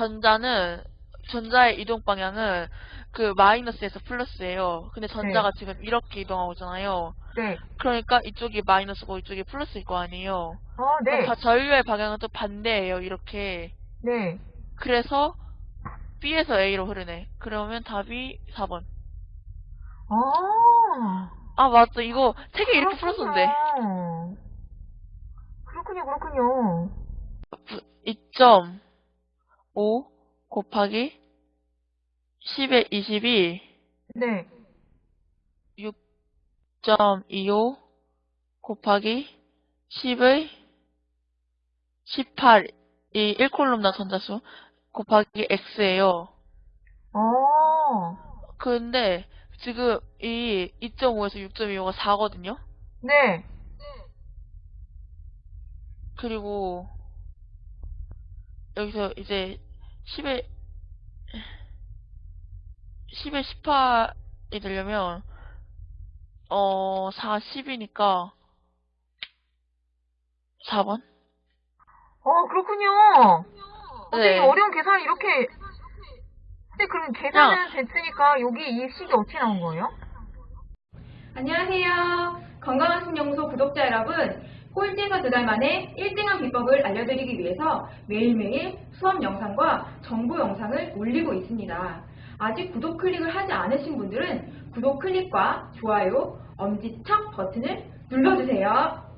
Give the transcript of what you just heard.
전자는 전자의 이동 방향은 그 마이너스에서 플러스예요. 근데 전자가 지금 이렇게 이동하고 있잖아요. 네. 그러니까 이쪽이 마이너스고 이쪽이 플러스일 거 아니에요. 어, 네. 자, 전류의 방향은 또 반대예요. 이렇게. 네. 그래서 B에서 A로 흐르네. 그러면 답이 4번. 아. 아 맞다. 이거 책에 이렇게 풀었었는데. 그렇군요, 그렇군요. 2.5 곱하기 10의 22 네. 6.25 곱하기 10의 18이 1콜럼당 전자수 곱하기 x예요. 어. 근데 지금 이 2.5에서 6.25가 4거든요. 네. 그리고 여기서 이제 10에 10에 18이 되려면 어 4, 10이니까 4번? 어, 그렇군요. 선생님, 네. 어려운 계산을 이렇게. 근데 그럼 계산은 됐으니까 여기 이 식이 어떻게 나온 거예요? 안녕하세요. 건강한 신연구소 구독자 여러분. 꼴찌에서 두 달 만에 1등한 비법을 알려드리기 위해서 매일매일 수업 영상과 정보 영상을 올리고 있습니다. 아직 구독 클릭을 하지 않으신 분들은 구독 클릭과 좋아요, 엄지척 버튼을 눌러주세요.